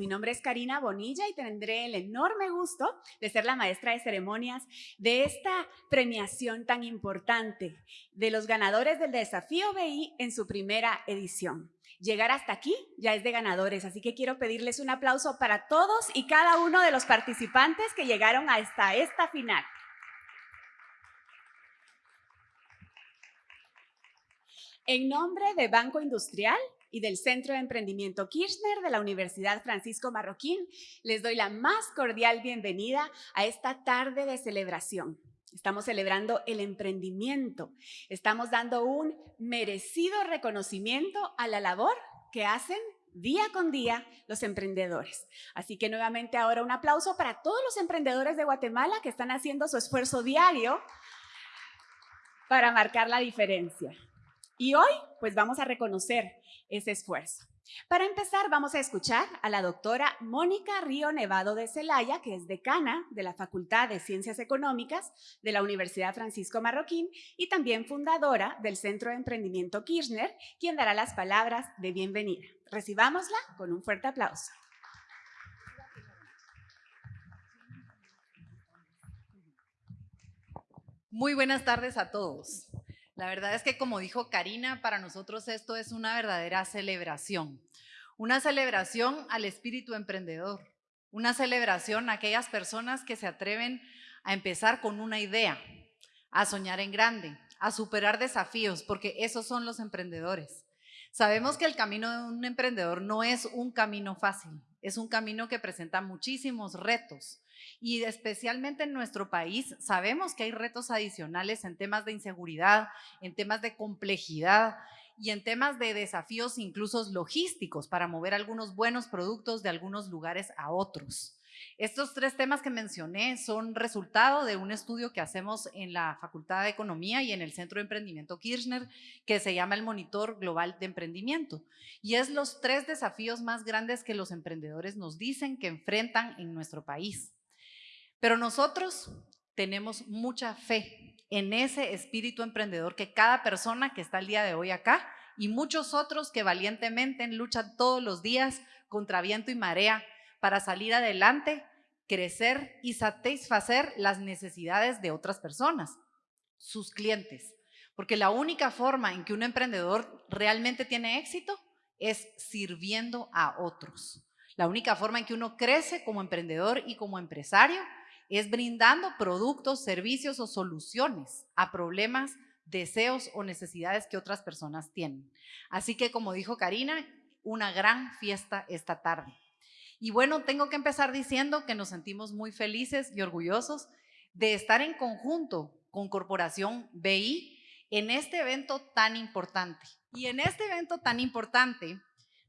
Mi nombre es Karina Bonilla y tendré el enorme gusto de ser la maestra de ceremonias de esta premiación tan importante de los ganadores del Desafío BI en su primera edición. Llegar hasta aquí ya es de ganadores, así que quiero pedirles un aplauso para todos y cada uno de los participantes que llegaron hasta esta final. En nombre de Banco Industrial, y del Centro de Emprendimiento Kirchner de la Universidad Francisco Marroquín, les doy la más cordial bienvenida a esta tarde de celebración. Estamos celebrando el emprendimiento, estamos dando un merecido reconocimiento a la labor que hacen día con día los emprendedores. Así que nuevamente ahora un aplauso para todos los emprendedores de Guatemala que están haciendo su esfuerzo diario para marcar la diferencia. Y hoy, pues vamos a reconocer ese esfuerzo. Para empezar, vamos a escuchar a la doctora Mónica Río Nevado de Celaya, que es decana de la Facultad de Ciencias Económicas de la Universidad Francisco Marroquín y también fundadora del Centro de Emprendimiento Kirchner, quien dará las palabras de bienvenida. Recibámosla con un fuerte aplauso. Muy buenas tardes a todos. La verdad es que como dijo Karina, para nosotros esto es una verdadera celebración. Una celebración al espíritu emprendedor. Una celebración a aquellas personas que se atreven a empezar con una idea, a soñar en grande, a superar desafíos, porque esos son los emprendedores. Sabemos que el camino de un emprendedor no es un camino fácil, es un camino que presenta muchísimos retos, y especialmente en nuestro país sabemos que hay retos adicionales en temas de inseguridad, en temas de complejidad y en temas de desafíos incluso logísticos para mover algunos buenos productos de algunos lugares a otros. Estos tres temas que mencioné son resultado de un estudio que hacemos en la Facultad de Economía y en el Centro de Emprendimiento Kirchner, que se llama el Monitor Global de Emprendimiento. Y es los tres desafíos más grandes que los emprendedores nos dicen que enfrentan en nuestro país. Pero nosotros tenemos mucha fe en ese espíritu emprendedor que cada persona que está el día de hoy acá y muchos otros que valientemente luchan todos los días contra viento y marea para salir adelante, crecer y satisfacer las necesidades de otras personas, sus clientes. Porque la única forma en que un emprendedor realmente tiene éxito es sirviendo a otros. La única forma en que uno crece como emprendedor y como empresario es brindando productos, servicios o soluciones a problemas, deseos o necesidades que otras personas tienen. Así que como dijo Karina, una gran fiesta esta tarde. Y bueno, tengo que empezar diciendo que nos sentimos muy felices y orgullosos de estar en conjunto con Corporación BI en este evento tan importante. Y en este evento tan importante,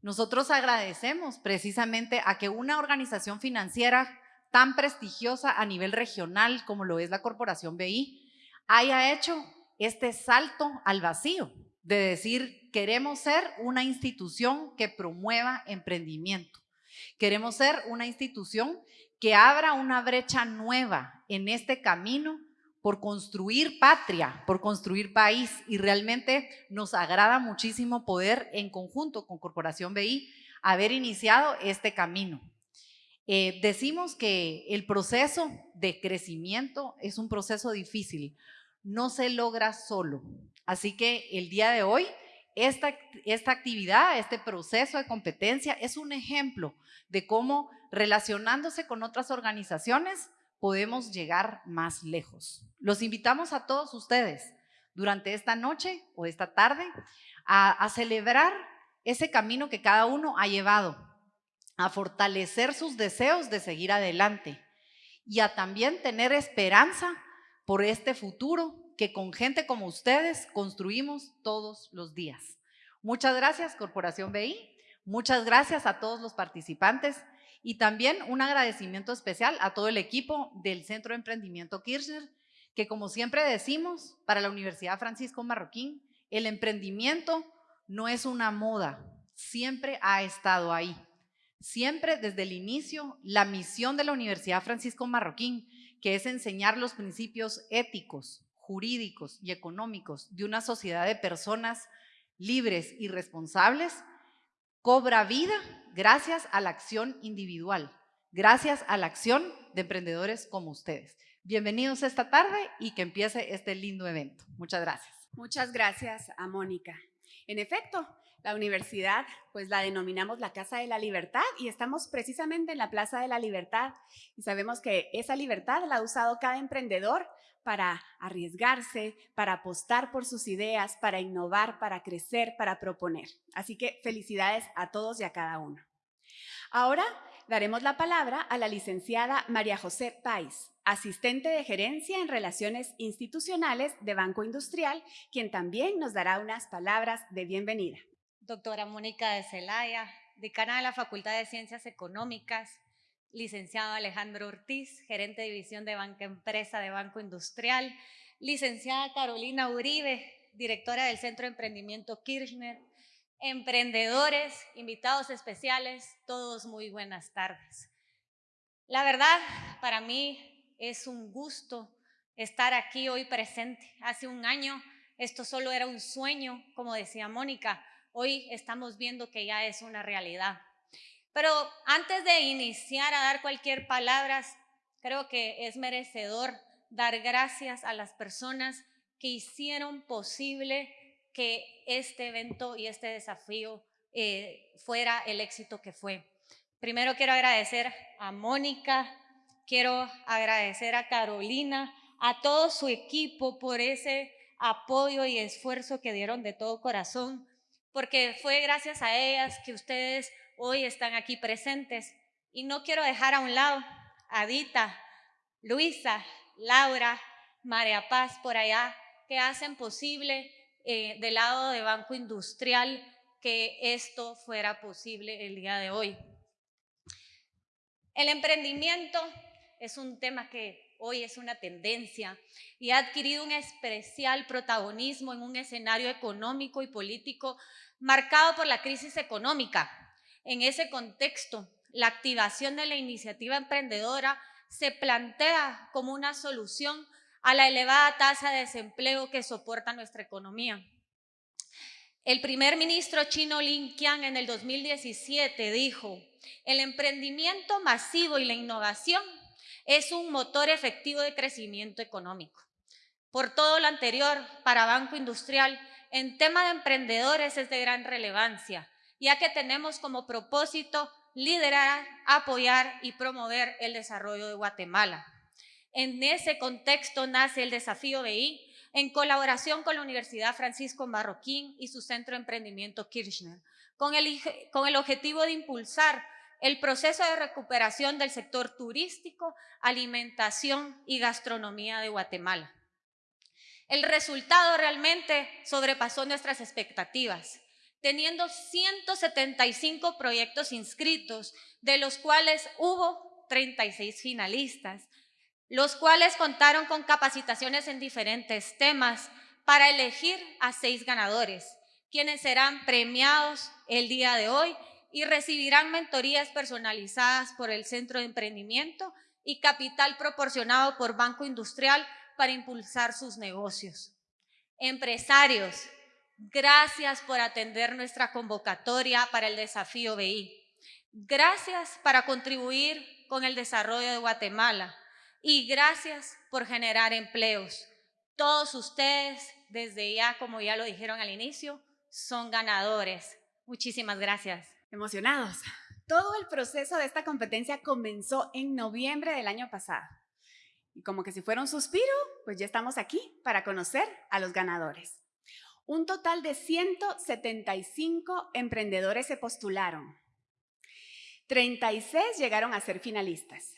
nosotros agradecemos precisamente a que una organización financiera tan prestigiosa a nivel regional como lo es la Corporación BI, haya hecho este salto al vacío de decir, queremos ser una institución que promueva emprendimiento. Queremos ser una institución que abra una brecha nueva en este camino por construir patria, por construir país y realmente nos agrada muchísimo poder en conjunto con Corporación BI haber iniciado este camino. Eh, decimos que el proceso de crecimiento es un proceso difícil, no se logra solo. Así que el día de hoy, esta, esta actividad, este proceso de competencia es un ejemplo de cómo relacionándose con otras organizaciones podemos llegar más lejos. Los invitamos a todos ustedes durante esta noche o esta tarde a celebrar ese camino que cada uno ha llevado a fortalecer sus deseos de seguir adelante y a también tener esperanza por este futuro que con gente como ustedes construimos todos los días. Muchas gracias, Corporación BI. Muchas gracias a todos los participantes y también un agradecimiento especial a todo el equipo del Centro de Emprendimiento Kirchner, que como siempre decimos, para la Universidad Francisco Marroquín, el emprendimiento no es una moda, siempre ha estado ahí. Siempre desde el inicio, la misión de la Universidad Francisco Marroquín, que es enseñar los principios éticos, jurídicos y económicos de una sociedad de personas libres y responsables, cobra vida gracias a la acción individual, gracias a la acción de emprendedores como ustedes. Bienvenidos esta tarde y que empiece este lindo evento. Muchas gracias. Muchas gracias a Mónica. En efecto, la universidad, pues la denominamos la Casa de la Libertad y estamos precisamente en la Plaza de la Libertad y sabemos que esa libertad la ha usado cada emprendedor para arriesgarse, para apostar por sus ideas, para innovar, para crecer, para proponer. Así que felicidades a todos y a cada uno. Ahora daremos la palabra a la licenciada María José Pais, asistente de gerencia en relaciones institucionales de Banco Industrial, quien también nos dará unas palabras de bienvenida doctora Mónica de Celaya, decana de la Facultad de Ciencias Económicas, licenciado Alejandro Ortiz, gerente de división de banca empresa de Banco Industrial, licenciada Carolina Uribe, directora del Centro de Emprendimiento Kirchner, emprendedores, invitados especiales, todos muy buenas tardes. La verdad, para mí es un gusto estar aquí hoy presente. Hace un año esto solo era un sueño, como decía Mónica, hoy estamos viendo que ya es una realidad. Pero antes de iniciar a dar cualquier palabra, creo que es merecedor dar gracias a las personas que hicieron posible que este evento y este desafío eh, fuera el éxito que fue. Primero quiero agradecer a Mónica, quiero agradecer a Carolina, a todo su equipo por ese apoyo y esfuerzo que dieron de todo corazón porque fue gracias a ellas que ustedes hoy están aquí presentes. Y no quiero dejar a un lado a Dita, Luisa, Laura, María Paz por allá, que hacen posible eh, del lado de Banco Industrial que esto fuera posible el día de hoy. El emprendimiento es un tema que hoy es una tendencia y ha adquirido un especial protagonismo en un escenario económico y político marcado por la crisis económica. En ese contexto, la activación de la iniciativa emprendedora se plantea como una solución a la elevada tasa de desempleo que soporta nuestra economía. El primer ministro chino Lin Qian en el 2017 dijo, el emprendimiento masivo y la innovación es un motor efectivo de crecimiento económico. Por todo lo anterior, para Banco Industrial, en tema de emprendedores es de gran relevancia, ya que tenemos como propósito liderar, apoyar y promover el desarrollo de Guatemala. En ese contexto nace el desafío BI en colaboración con la Universidad Francisco Marroquín y su Centro de Emprendimiento Kirchner, con el, con el objetivo de impulsar el proceso de recuperación del sector turístico, alimentación y gastronomía de Guatemala. El resultado realmente sobrepasó nuestras expectativas, teniendo 175 proyectos inscritos, de los cuales hubo 36 finalistas, los cuales contaron con capacitaciones en diferentes temas para elegir a seis ganadores, quienes serán premiados el día de hoy y recibirán mentorías personalizadas por el Centro de Emprendimiento y capital proporcionado por Banco Industrial para impulsar sus negocios. Empresarios, gracias por atender nuestra convocatoria para el desafío BI. Gracias para contribuir con el desarrollo de Guatemala y gracias por generar empleos. Todos ustedes, desde ya, como ya lo dijeron al inicio, son ganadores. Muchísimas gracias emocionados. Todo el proceso de esta competencia comenzó en noviembre del año pasado. Y como que si fuera un suspiro, pues ya estamos aquí para conocer a los ganadores. Un total de 175 emprendedores se postularon. 36 llegaron a ser finalistas.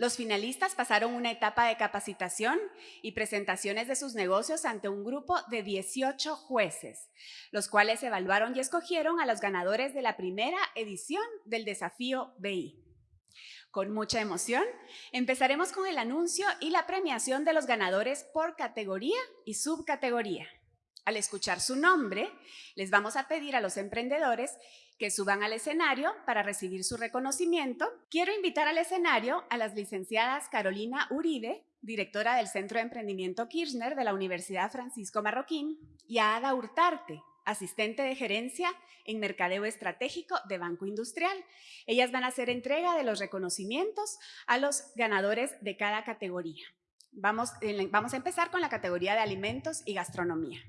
Los finalistas pasaron una etapa de capacitación y presentaciones de sus negocios ante un grupo de 18 jueces, los cuales evaluaron y escogieron a los ganadores de la primera edición del desafío BI. Con mucha emoción, empezaremos con el anuncio y la premiación de los ganadores por categoría y subcategoría. Al escuchar su nombre, les vamos a pedir a los emprendedores que suban al escenario para recibir su reconocimiento. Quiero invitar al escenario a las licenciadas Carolina Uribe, directora del Centro de Emprendimiento Kirchner de la Universidad Francisco Marroquín, y a Ada Hurtarte, asistente de gerencia en mercadeo estratégico de Banco Industrial. Ellas van a hacer entrega de los reconocimientos a los ganadores de cada categoría. Vamos, vamos, a empezar con la categoría de alimentos y gastronomía.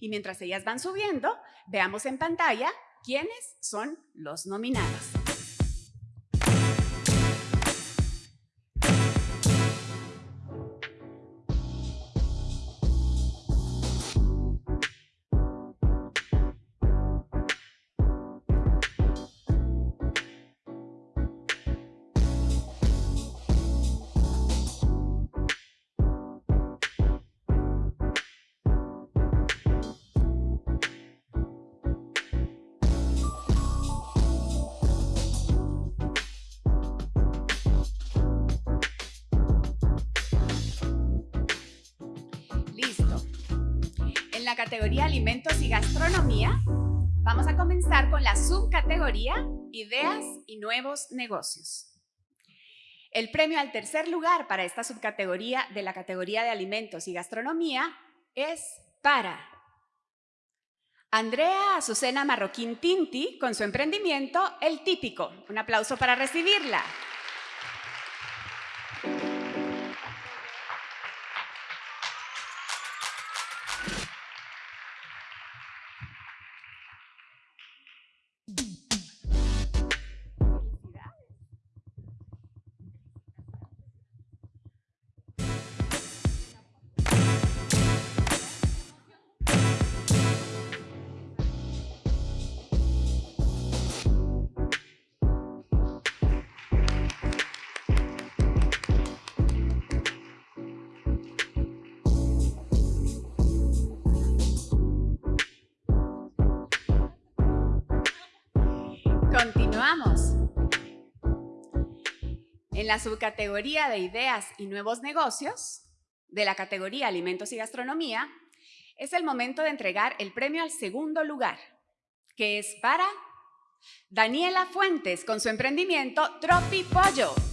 Y mientras ellas van subiendo, veamos en pantalla quiénes son los nominados. Categoría Alimentos y Gastronomía, vamos a comenzar con la subcategoría Ideas y Nuevos Negocios. El premio al tercer lugar para esta subcategoría de la categoría de Alimentos y Gastronomía es para Andrea Azucena Marroquín Tinti con su emprendimiento El Típico. Un aplauso para recibirla. En la subcategoría de ideas y nuevos negocios, de la categoría alimentos y gastronomía, es el momento de entregar el premio al segundo lugar, que es para Daniela Fuentes con su emprendimiento Tropi Pollo.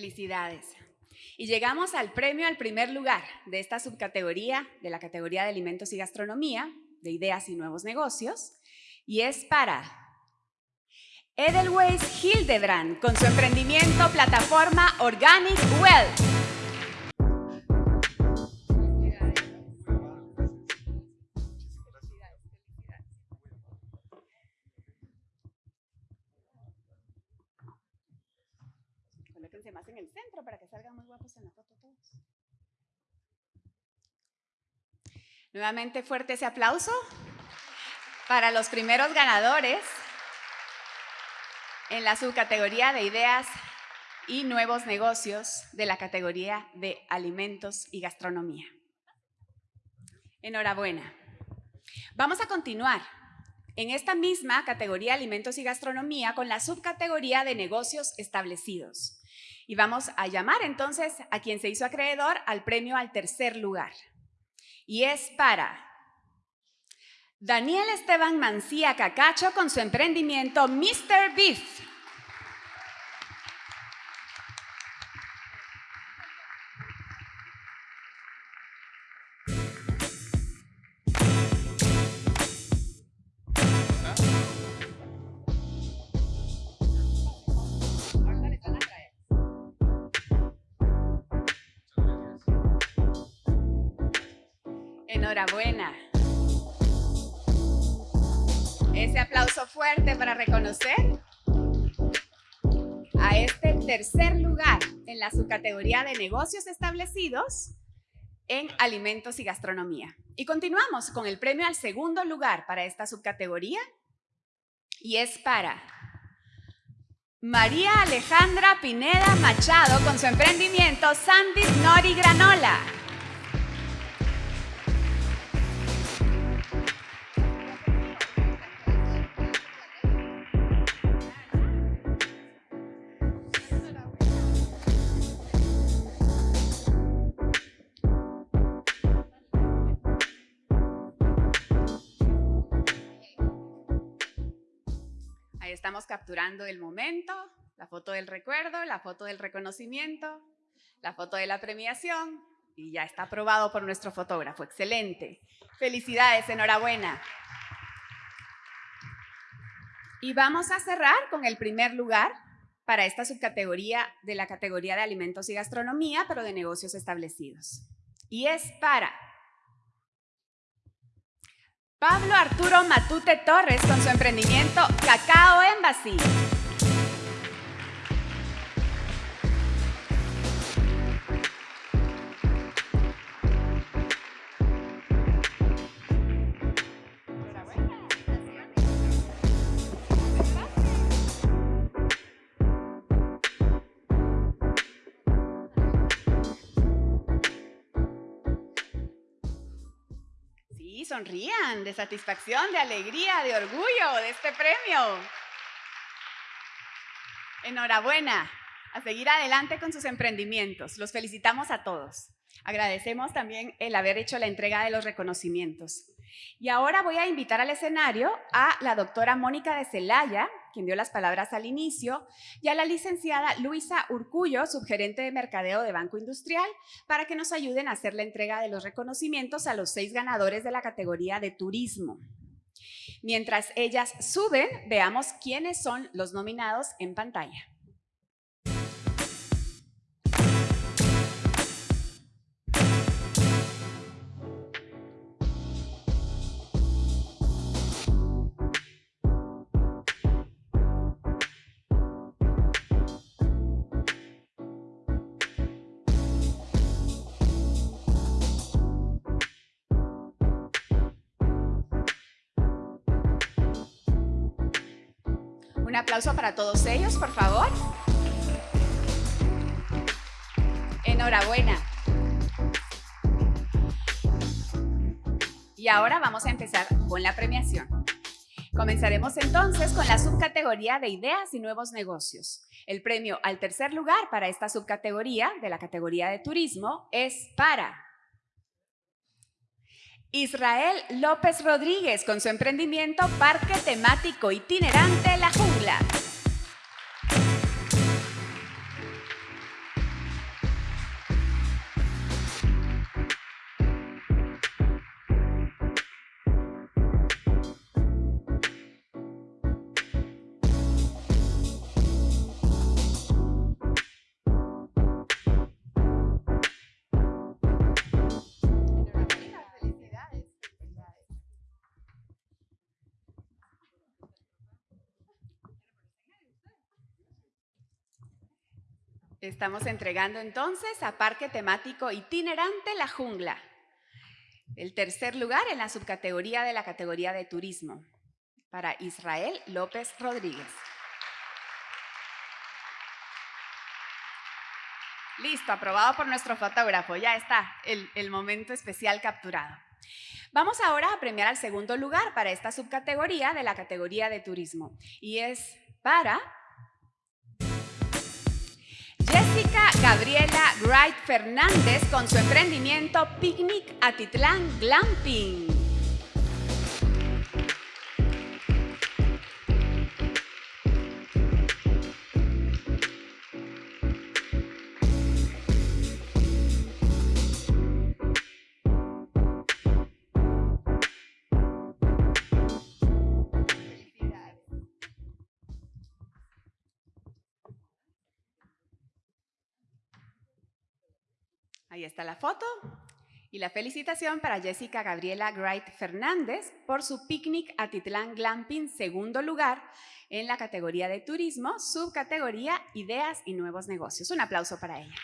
Felicidades. Y llegamos al premio al primer lugar de esta subcategoría, de la categoría de alimentos y gastronomía, de ideas y nuevos negocios, y es para Edelweiss Hildebrand con su emprendimiento plataforma Organic Wealth. Nuevamente fuerte ese aplauso para los primeros ganadores en la subcategoría de ideas y nuevos negocios de la categoría de alimentos y gastronomía. Enhorabuena. Vamos a continuar en esta misma categoría alimentos y gastronomía con la subcategoría de negocios establecidos. Y vamos a llamar entonces a quien se hizo acreedor al premio al tercer lugar. Y es para Daniel Esteban Mancía Cacacho con su emprendimiento Mr. Beef. Enhorabuena. Ese aplauso fuerte para reconocer a este tercer lugar en la subcategoría de negocios establecidos en alimentos y gastronomía. Y continuamos con el premio al segundo lugar para esta subcategoría y es para María Alejandra Pineda Machado con su emprendimiento Sandy Nori Granola. Ahí estamos capturando el momento, la foto del recuerdo, la foto del reconocimiento, la foto de la premiación y ya está aprobado por nuestro fotógrafo. Excelente. Felicidades, enhorabuena. Y vamos a cerrar con el primer lugar para esta subcategoría de la categoría de alimentos y gastronomía, pero de negocios establecidos. Y es para Pablo Arturo Matute Torres con su emprendimiento Cacao Embassy. Sonrían de satisfacción, de alegría, de orgullo de este premio. Enhorabuena, a seguir adelante con sus emprendimientos. Los felicitamos a todos. Agradecemos también el haber hecho la entrega de los reconocimientos. Y ahora voy a invitar al escenario a la doctora Mónica de Celaya, quien dio las palabras al inicio, y a la licenciada Luisa Urcullo, subgerente de mercadeo de Banco Industrial, para que nos ayuden a hacer la entrega de los reconocimientos a los seis ganadores de la categoría de turismo. Mientras ellas suben, veamos quiénes son los nominados en pantalla. Aplauso para todos ellos, por favor. Enhorabuena. Y ahora vamos a empezar con la premiación. Comenzaremos entonces con la subcategoría de ideas y nuevos negocios. El premio al tercer lugar para esta subcategoría de la categoría de turismo es para Israel López Rodríguez con su emprendimiento Parque Temático Itinerante La Jungla. Estamos entregando entonces a Parque Temático Itinerante La Jungla. El tercer lugar en la subcategoría de la categoría de turismo para Israel López Rodríguez. Listo, aprobado por nuestro fotógrafo. Ya está el, el momento especial capturado. Vamos ahora a premiar al segundo lugar para esta subcategoría de la categoría de turismo. Y es para Jessica Gabriela Wright Fernández con su emprendimiento Picnic Atitlán Glamping. Está la foto y la felicitación para Jessica Gabriela Wright Fernández por su picnic Atitlán Glamping, segundo lugar en la categoría de turismo, subcategoría Ideas y Nuevos Negocios. Un aplauso para ella.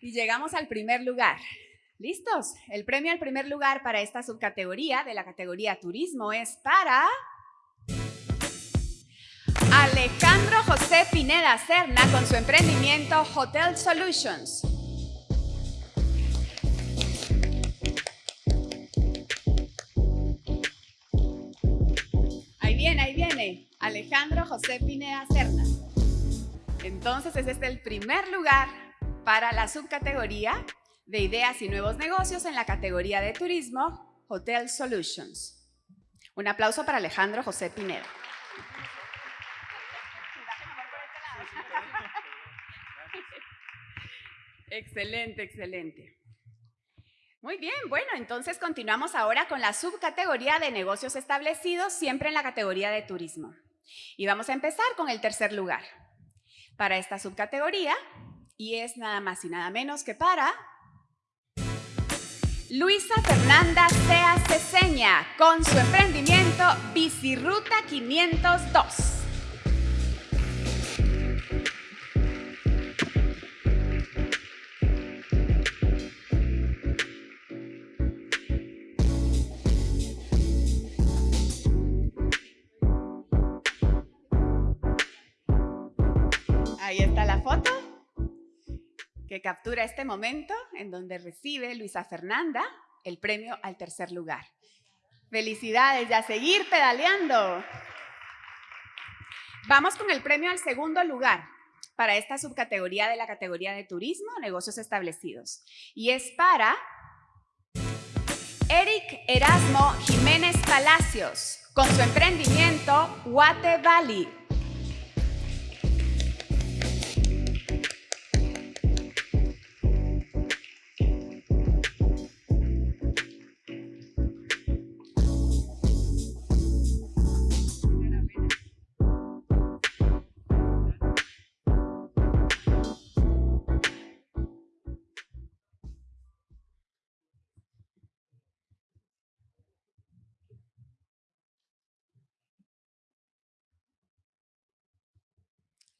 Y llegamos al primer lugar. ¿Listos? El premio al primer lugar para esta subcategoría de la categoría turismo es para... Alejandro José Pineda Cerna con su emprendimiento Hotel Solutions. Ahí viene, ahí viene. Alejandro José Pineda Cerna. Entonces es el primer lugar para la subcategoría de ideas y nuevos negocios en la categoría de turismo Hotel Solutions. Un aplauso para Alejandro José Pineda. Excelente, excelente. Muy bien, bueno, entonces continuamos ahora con la subcategoría de negocios establecidos, siempre en la categoría de turismo. Y vamos a empezar con el tercer lugar para esta subcategoría, y es nada más y nada menos que para Luisa Fernanda Sea Ceseña con su emprendimiento Biciruta 502. Captura este momento en donde recibe Luisa Fernanda el premio al tercer lugar. Felicidades y a seguir pedaleando. Vamos con el premio al segundo lugar para esta subcategoría de la categoría de turismo, negocios establecidos. Y es para Eric Erasmo Jiménez Palacios, con su emprendimiento Guate Valley.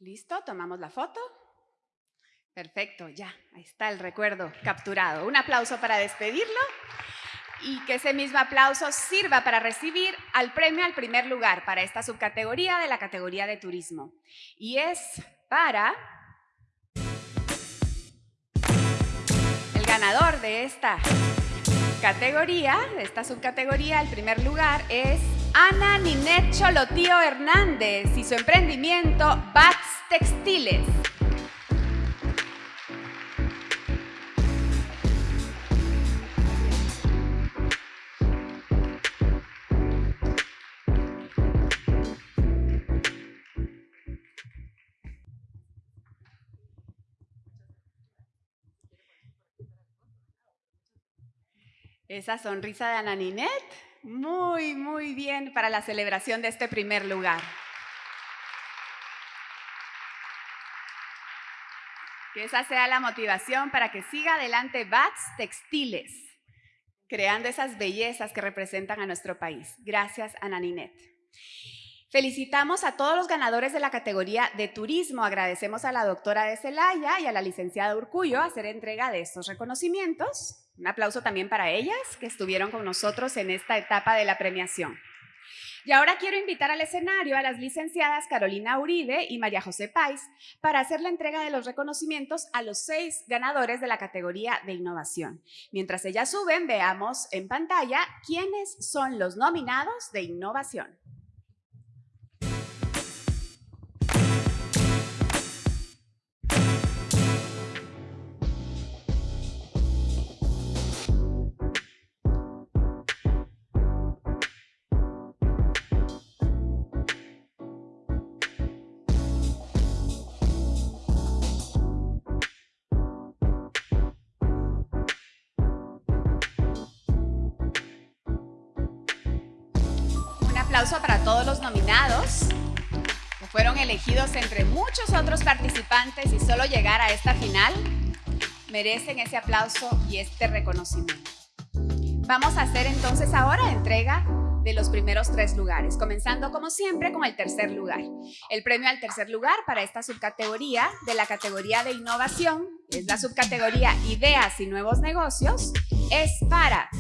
¿Listo? Tomamos la foto. Perfecto, ya, ahí está el recuerdo capturado. Un aplauso para despedirlo y que ese mismo aplauso sirva para recibir al premio al primer lugar para esta subcategoría de la categoría de turismo. Y es para el ganador de esta categoría, de esta subcategoría, el primer lugar es Ana Ninet Cholotío Hernández y su emprendimiento Bats Textiles. Esa sonrisa de Ana Ninet muy, muy bien para la celebración de este primer lugar. Que esa sea la motivación para que siga adelante BATS Textiles, creando esas bellezas que representan a nuestro país. Gracias, Ana Ninet. Felicitamos a todos los ganadores de la categoría de turismo. Agradecemos a la doctora de Celaya y a la licenciada Urcullo hacer entrega de estos reconocimientos. Un aplauso también para ellas que estuvieron con nosotros en esta etapa de la premiación. Y ahora quiero invitar al escenario a las licenciadas Carolina Uribe y María José Pais para hacer la entrega de los reconocimientos a los seis ganadores de la categoría de innovación. Mientras ellas suben, veamos en pantalla quiénes son los nominados de innovación. Todos los nominados que fueron elegidos entre muchos otros participantes y solo llegar a esta final merecen ese aplauso y este reconocimiento. Vamos a hacer entonces ahora entrega de los primeros tres lugares, comenzando como siempre con el tercer lugar. El premio al tercer lugar para esta subcategoría de la categoría de innovación, es la subcategoría Ideas y Nuevos Negocios, es para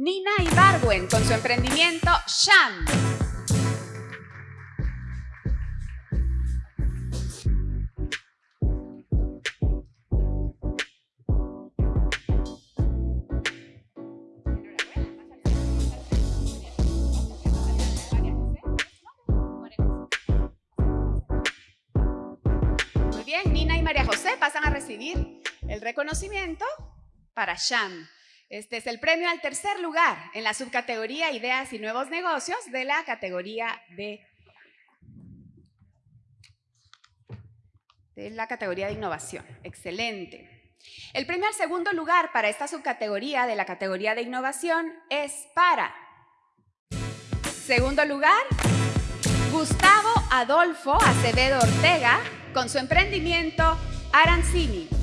Nina Ibargüen con su emprendimiento Sham. Muy bien, Nina y María José pasan a recibir el reconocimiento para Sham Este es el premio al tercer lugar en la subcategoría Ideas y Nuevos Negocios de la categoría de, la categoría de innovación. Excelente. El premio al segundo lugar para esta subcategoría de la categoría de innovación es para segundo lugar Gustavo Adolfo Acevedo Ortega con su emprendimiento Arancini.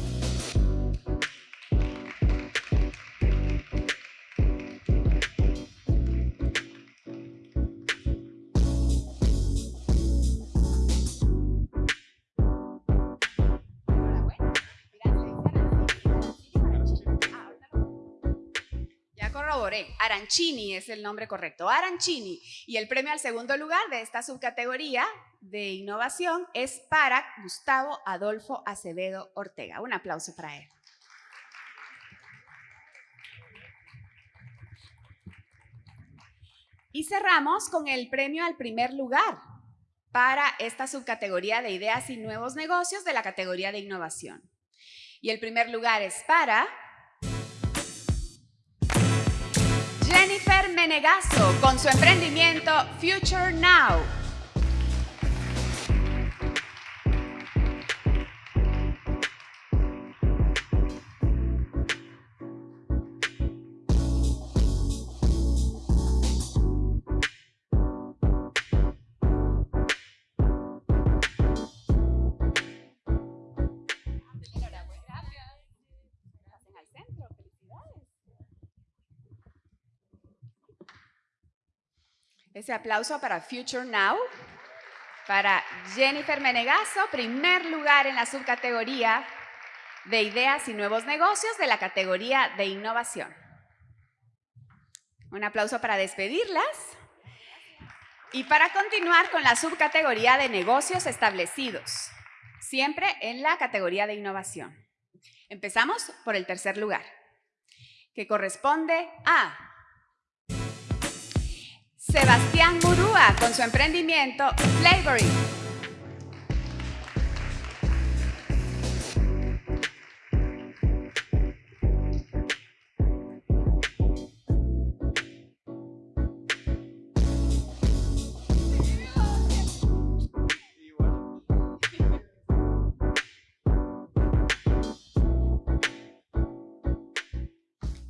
Arancini es el nombre correcto, Arancini. Y el premio al segundo lugar de esta subcategoría de innovación es para Gustavo Adolfo Acevedo Ortega. Un aplauso para él. Y cerramos con el premio al primer lugar para esta subcategoría de ideas y nuevos negocios de la categoría de innovación. Y el primer lugar es para Jennifer Menegaso con su emprendimiento Future Now. Ese aplauso para Future Now, para Jennifer Menegaso, primer lugar en la subcategoría de ideas y nuevos negocios de la categoría de innovación. Un aplauso para despedirlas. Y para continuar con la subcategoría de negocios establecidos, siempre en la categoría de innovación. Empezamos por el tercer lugar, que corresponde a Sebastián Murúa con su emprendimiento Flavoring.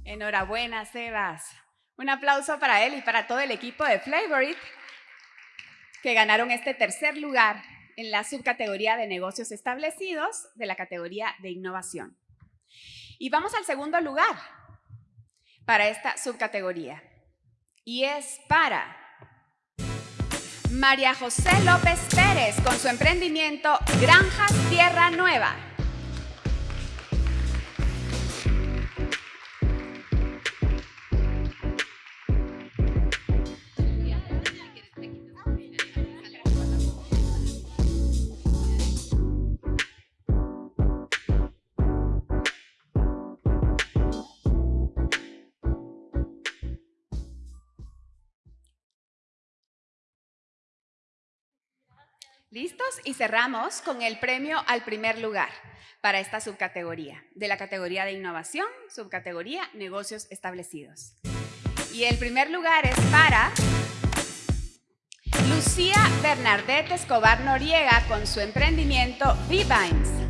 Enhorabuena, Sebas. Un aplauso para él y para todo el equipo de Flavorit que ganaron este tercer lugar en la subcategoría de negocios establecidos de la categoría de innovación. Y vamos al segundo lugar para esta subcategoría. Y es para María José López Pérez con su emprendimiento Granjas Tierra Nueva. ¿Listos? Y cerramos con el premio al primer lugar para esta subcategoría, de la categoría de innovación, subcategoría negocios establecidos. Y el primer lugar es para Lucía Bernadette Escobar Noriega con su emprendimiento V-Vines.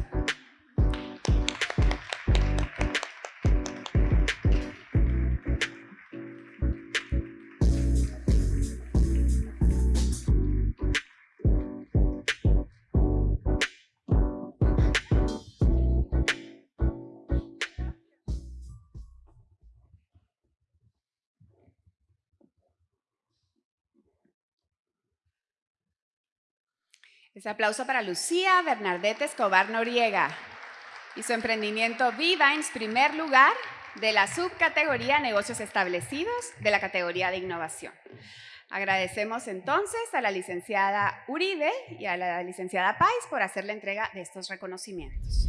Ese aplauso para Lucía Bernadette Escobar Noriega y su emprendimiento V-Vines, primer lugar de la subcategoría Negocios Establecidos de la categoría de Innovación. Agradecemos entonces a la licenciada Uribe y a la licenciada Pais por hacer la entrega de estos reconocimientos.